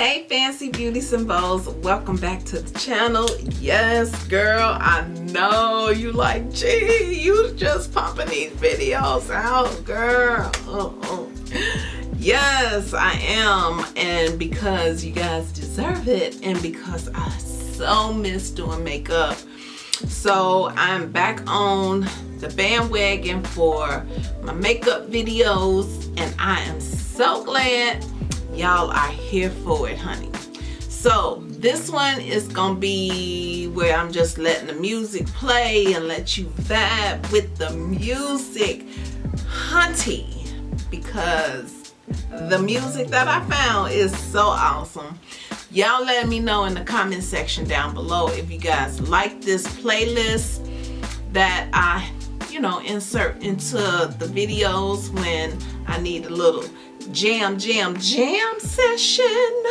Hey fancy beauty symbols welcome back to the channel. Yes girl, I know you like, gee, you just pumping these videos out girl. Uh -uh. Yes, I am and because you guys deserve it and because I so miss doing makeup. So I'm back on the bandwagon for my makeup videos and I am so glad y'all are here for it honey. So this one is gonna be where I'm just letting the music play and let you vibe with the music. Hunty because the music that I found is so awesome. Y'all let me know in the comment section down below if you guys like this playlist that I you know insert into the videos when I need a little jam jam jam session.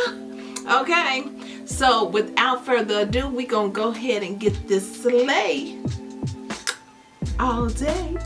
Okay so without further ado we gonna go ahead and get this slay all day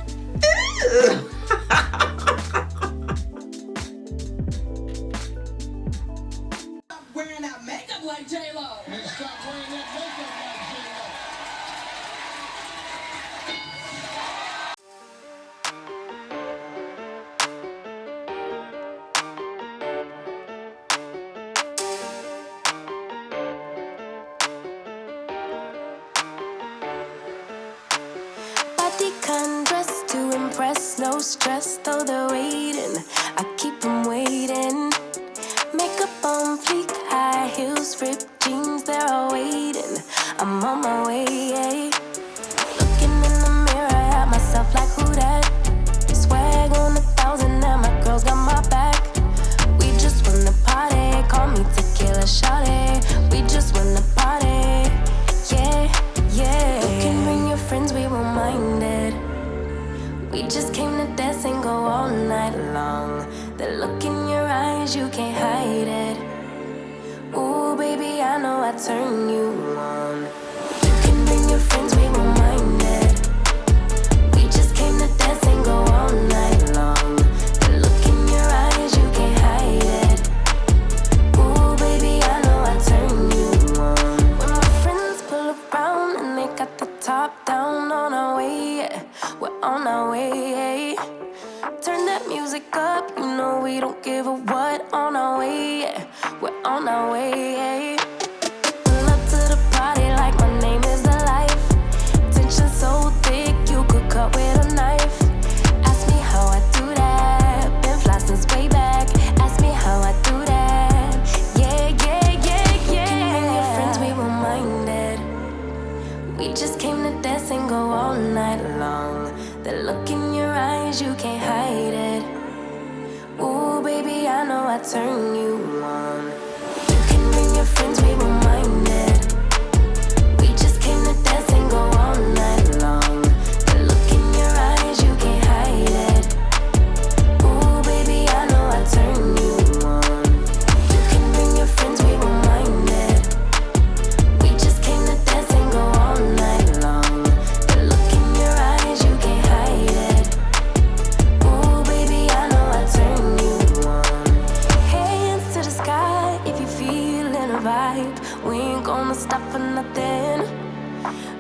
no stress though they're waiting. I keep them waiting. Makeup on fleek, high heels, ripped We just came to dance and go all night long. The look in your eyes, you can't hide it. Ooh, baby, I know I turn you The look in your eyes, you can't hide it. Ooh, baby, I know I turn you ain't gonna stop for nothing.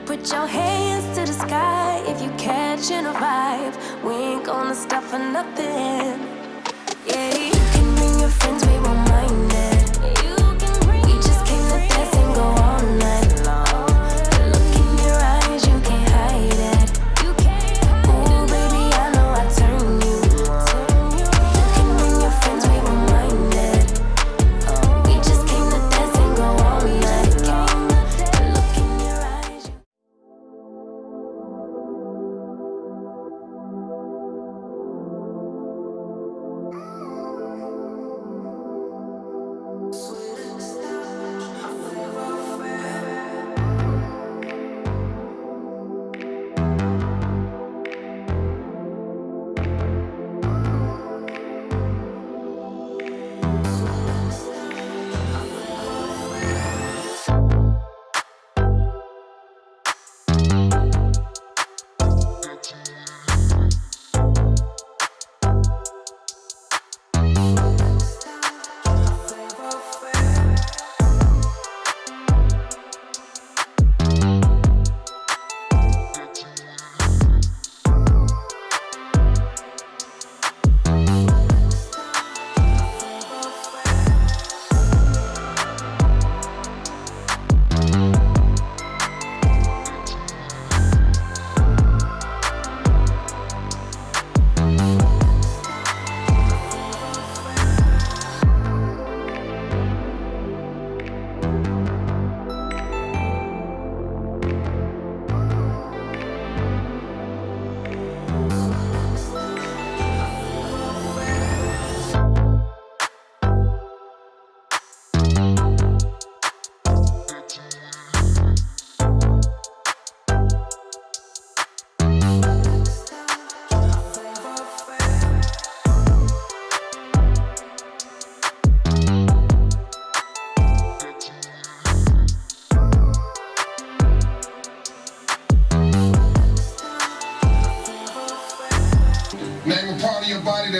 Put your hands to the sky if you catching a vibe. We ain't gonna stop for nothing.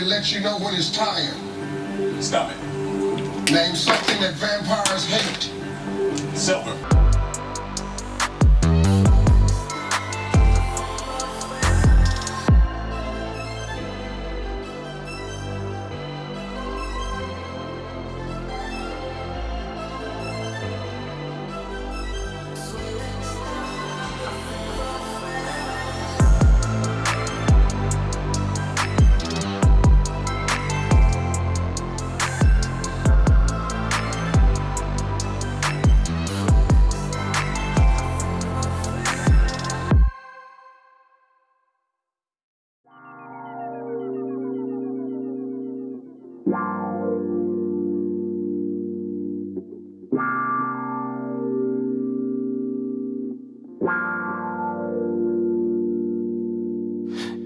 Let you know when it's tired. Stop it. Name something that vampires hate. Silver.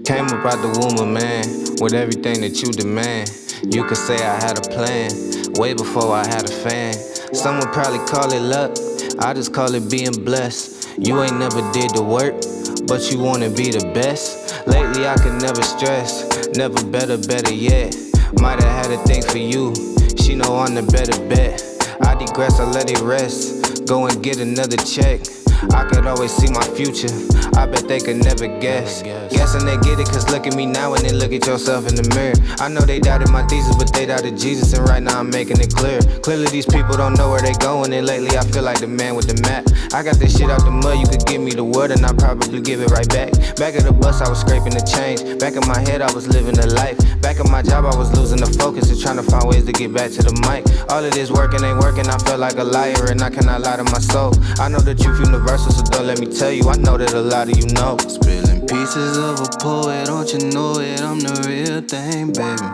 Came up out the womb of man with everything that you demand. You could say I had a plan way before I had a fan. Some would probably call it luck, I just call it being blessed. You ain't never did the work, but you wanna be the best. Lately I could never stress, never better, better yet. Might have had a thing for you, she know I'm the better bet. I digress, I let it rest, go and get another check. I could always see my future. I bet they could never guess. Guessing they get it, cause look at me now and then look at yourself in the mirror. I know they doubted my thesis, but they doubted Jesus, and right now I'm making it clear. Clearly, these people don't know where they going, and lately I feel like the man with the map. I got this shit out the mud, you could give me the word, and I'll probably give it right back. Back at the bus, I was scraping the change. Back in my head, I was living the life. Back at my job, I was losing the focus and trying to find ways to get back to the mic. All of this working ain't working, I feel like a liar, and I cannot lie to my soul. I know the truth universal, so don't let me tell you, I know that a lot of you know. Spilling pieces of a poet, don't you know it? I'm the real thing, baby.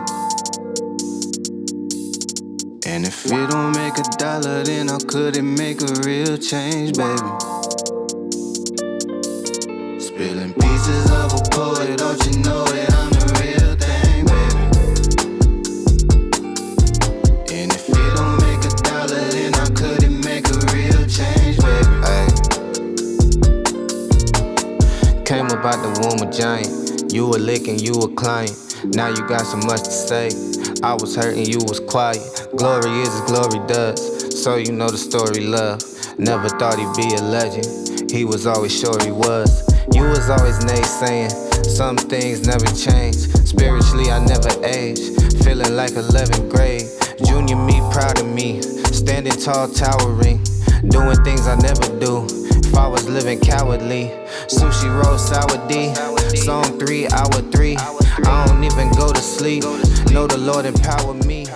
And if it don't make a dollar, then how could it make a real change, baby? Spilling pieces of a poet, don't you know it? You a licking, you a client. Now you got so much to say. I was hurting, you was quiet. Glory is as glory does. So you know the story, love. Never thought he'd be a legend. He was always sure he was. You was always naysaying. Some things never change. Spiritually, I never age. Feeling like 11th grade. Junior me, proud of me. Standing tall, towering. Doing things I never do. Living cowardly. Sushi roll, sour D. Song 3, hour 3. I don't even go to sleep. Know the Lord empower me.